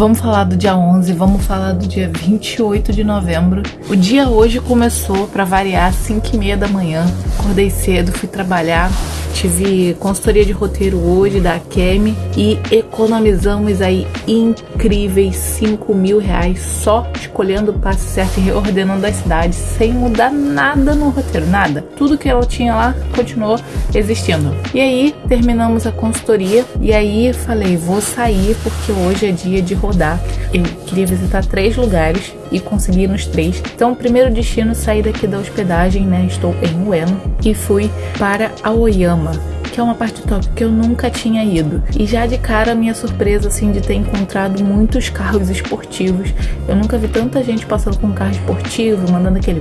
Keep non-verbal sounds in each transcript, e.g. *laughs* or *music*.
Vamos falar do dia 11, vamos falar do dia 28 de novembro. O dia hoje começou, para variar, às 5 e meia da manhã. Acordei cedo, fui trabalhar. Tive consultoria de roteiro hoje da Kemi e economizamos aí incríveis 5 mil reais só escolhendo o passe certo e reordenando as cidades sem mudar nada no roteiro, nada. Tudo que ela tinha lá continuou existindo. E aí terminamos a consultoria e aí falei, vou sair porque hoje é dia de rodar. Eu queria visitar três lugares e consegui nos três. Então, o primeiro destino saí daqui da hospedagem, né? Estou em Ueno e fui para Aoyama que é uma parte top que eu nunca tinha ido. E já de cara, minha surpresa, assim, de ter encontrado muitos carros esportivos. Eu nunca vi tanta gente passando com um carro esportivo, mandando aquele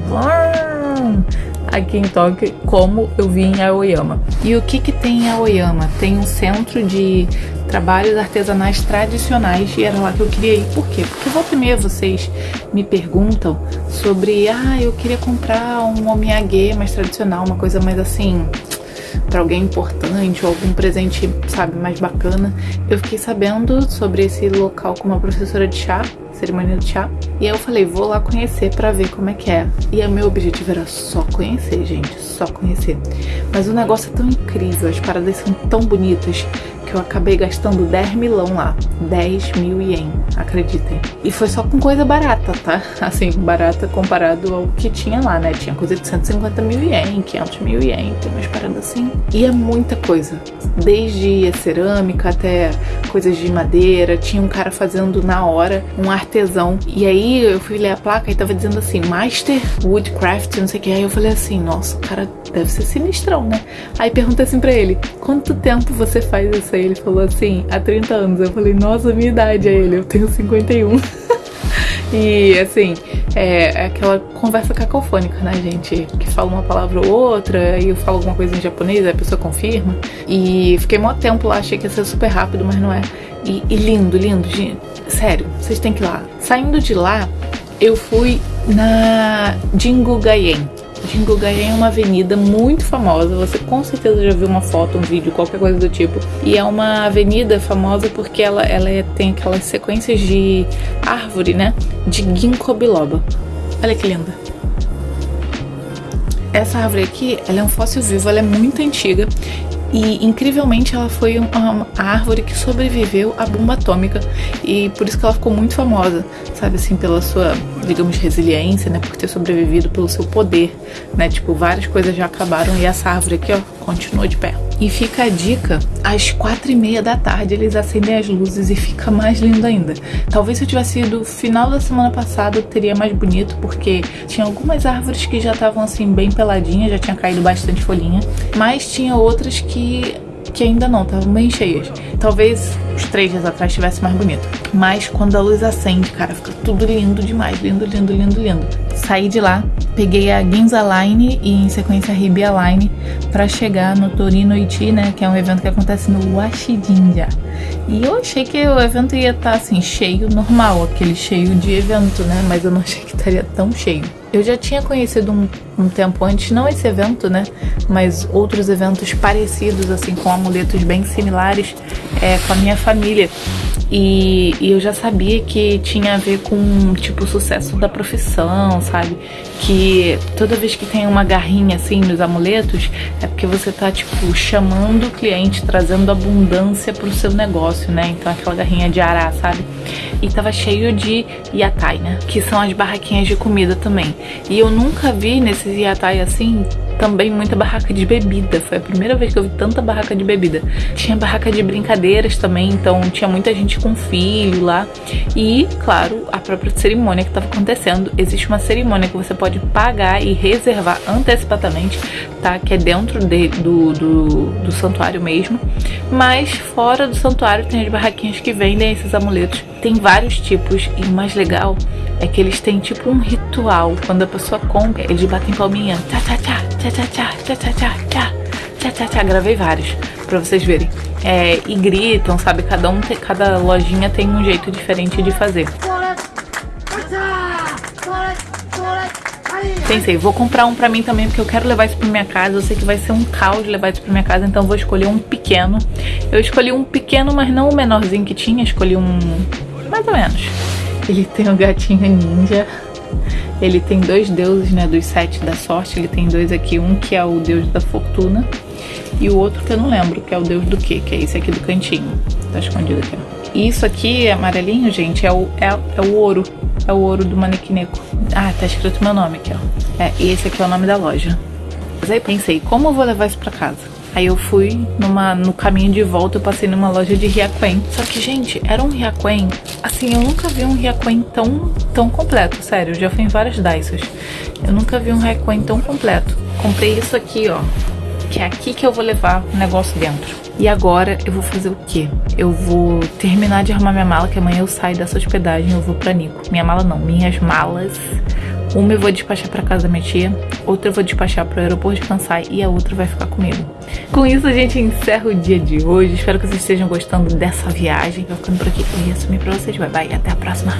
aqui em Tóquio como eu vi em Aoyama. E o que que tem em Aoyama? Tem um centro de trabalhos artesanais tradicionais e era lá que eu queria ir. Por quê? Porque volta e meia vocês me perguntam sobre, ah, eu queria comprar um omiyage mais tradicional, uma coisa mais assim, para alguém importante ou algum presente, sabe, mais bacana. Eu fiquei sabendo sobre esse local com uma professora de chá cerimônia de chá. E aí eu falei, vou lá conhecer para ver como é que é. E o meu objetivo era só conhecer, gente, só conhecer. Mas o negócio é tão incrível, as paradas são tão bonitas que eu acabei gastando 10 milão lá. 10 mil ien, acreditem. E foi só com coisa barata, tá? *laughs* Assim, barata comparado ao que tinha lá, né? Tinha coisa de 150 mil ien, 500 mil ien, tem umas paradas assim. E é muita coisa. Desde cerâmica até coisas de madeira. Tinha um cara fazendo na hora um artesão. E aí eu fui ler a placa e tava dizendo assim, Master Woodcraft, não sei o que. Aí eu falei assim, nossa, o cara deve ser sinistrão, né? Aí perguntei assim pra ele, quanto tempo você faz isso aí? Ele falou assim, há 30 anos. Eu falei, nossa, minha idade é ele, eu tenho 51. *laughs* e assim, é, é, aquela conversa cacofônica, né, gente? Que fala uma palavra ou outra, e eu falo alguma coisa em japonês, aí a pessoa confirma. E fiquei mó tempo lá, achei que ia ser super rápido, mas não é. E, e lindo, lindo, gente. Sério, vocês têm que ir lá. Saindo de lá, eu fui na Jingugayen Jingugayen é uma avenida muito famosa, você com certeza já viu uma foto, um vídeo, qualquer coisa do tipo. E é uma avenida famosa porque ela, ela é, tem aquelas sequências de árvore, né? De ginkgo biloba. Olha que linda. Essa árvore aqui, ela é um fóssil vivo, ela é muito antiga e incrivelmente ela foi uma, árvore que sobreviveu à bomba atômica e por isso que ela ficou muito famosa, sabe assim, pela sua, digamos, resiliência, né, por ter sobrevivido pelo seu poder, né, tipo, várias coisas já acabaram e essa árvore aqui, ó, continuou de pé. E fica a dica, às quatro e meia da tarde eles acendem as luzes e fica mais lindo ainda. Talvez se eu tivesse ido final da semana passada teria mais bonito, porque tinha algumas árvores que já estavam assim bem peladinhas, já tinha caído bastante folhinha, mas tinha outras que que ainda não, estavam bem cheias. Talvez uns três dias atrás estivesse mais bonito. Mas quando a luz acende, cara, fica tudo lindo demais. Lindo, lindo, lindo, lindo. Saí de lá, peguei a Ginza Line e em sequência a Ribia Line para chegar no Torino Iti, né? Que é um evento que acontece no Washijinja. E eu achei que o evento ia estar tá, assim, cheio, normal, aquele cheio de evento, né? Mas eu não achei que estaria tão cheio. Eu já tinha conhecido um, um, tempo antes, não esse evento, né? Mas outros eventos parecidos, assim, com amuletos bem similares é, com a minha família. E, e, eu já sabia que tinha a ver com, tipo, o sucesso da profissão, sabe? Que toda vez que tem uma garrinha assim nos amuletos, é porque você tá, tipo, chamando o cliente, trazendo abundância pro seu negócio, né? Então aquela garrinha de ará, sabe? E tava cheio de yatai, né? Que são as barraquinhas de comida também. E eu nunca vi nesses yatai assim também muita barraca de bebida. Foi a primeira vez que eu vi tanta barraca de bebida. Tinha barraca de brincadeiras também, então tinha muita gente com filho lá. E, claro, a própria cerimônia que estava acontecendo. Existe uma cerimônia que você pode pagar e reservar antecipadamente, tá? Que é dentro de, do, do, do santuário mesmo. Mas fora do santuário tem as barraquinhas que vendem esses amuletos. Tem vários tipos e o mais legal é que eles têm tipo um ritual. Quando a pessoa compra, eles batem palminha. Tchá, tchá, tchá, tchá, tchá, tchá, tchá, tchá, tchá, tchá, tchá, tchá. Gravei vários pra vocês verem. É, e gritam, sabe? Cada, um, cada lojinha tem um jeito diferente de fazer. Pensei, vou comprar um pra mim também, porque eu quero levar isso pra minha casa. Eu sei que vai ser um caos levar isso pra minha casa, então vou escolher um pequeno. Eu escolhi um pequeno, mas não o menorzinho que tinha. Escolhi um mais ou menos. Ele tem o gatinho ninja. Ele tem dois deuses, né, dos sete da sorte. Ele tem dois aqui, um que é o deus da fortuna e o outro que eu não lembro, que é o deus do quê? Que é esse aqui do cantinho. Tá escondido aqui, ó. Isso aqui, amarelinho, gente, é o, é, é o ouro. É o ouro do manequineco. Ah, tá escrito meu nome aqui, ó. É, e esse aqui é o nome da loja. Mas aí pensei, como eu vou levar isso pra casa? Aí eu fui numa, no caminho de volta, eu passei numa loja de Riaquen. Só que, gente, era um Riaquen. Assim, eu nunca vi um Riaquen tão, tão completo, sério. Eu já fui em várias Daisas. Eu nunca vi um Riaquen tão completo. Comprei isso aqui, ó. Que é aqui que eu vou levar o negócio dentro. E agora eu vou fazer o quê? Eu vou terminar de arrumar minha mala, que amanhã eu saio dessa hospedagem, eu vou pra Nico. Minha mala não, minhas malas uma eu vou despachar para casa da minha tia, outra eu vou despachar para o aeroporto de Kansai e a outra vai ficar comigo. Com isso a gente encerra o dia de hoje. Espero que vocês estejam gostando dessa viagem. Vou ficando por aqui. Eu ia assumir pra vocês. Bye bye. Até a próxima.